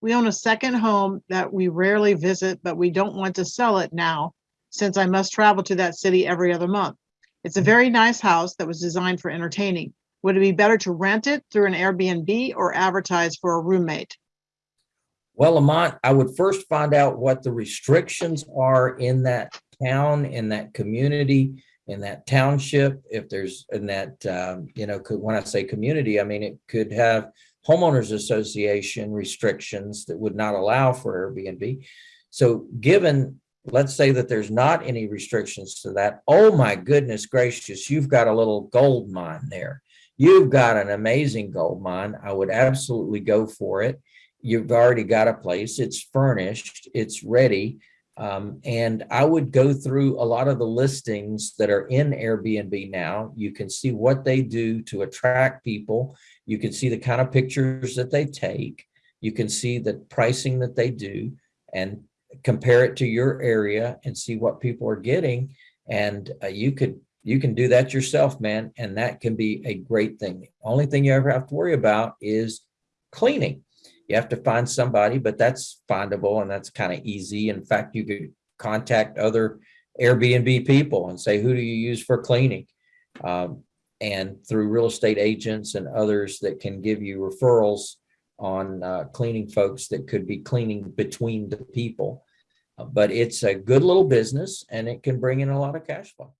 We own a second home that we rarely visit, but we don't want to sell it now since I must travel to that city every other month. It's a very nice house that was designed for entertaining. Would it be better to rent it through an Airbnb or advertise for a roommate? Well, Lamont, I would first find out what the restrictions are in that town, in that community, in that township. If there's in that, um, you know, could, when I say community, I mean, it could have homeowners association restrictions that would not allow for Airbnb. So given, let's say that there's not any restrictions to that. Oh my goodness gracious, you've got a little gold mine there. You've got an amazing gold mine. I would absolutely go for it you've already got a place, it's furnished, it's ready. Um, and I would go through a lot of the listings that are in Airbnb now. You can see what they do to attract people. You can see the kind of pictures that they take. You can see the pricing that they do and compare it to your area and see what people are getting. And uh, you could you can do that yourself, man. And that can be a great thing. Only thing you ever have to worry about is cleaning you have to find somebody, but that's findable and that's kind of easy. In fact, you could contact other Airbnb people and say, who do you use for cleaning? Um, and through real estate agents and others that can give you referrals on uh, cleaning folks that could be cleaning between the people. Uh, but it's a good little business and it can bring in a lot of cash flow.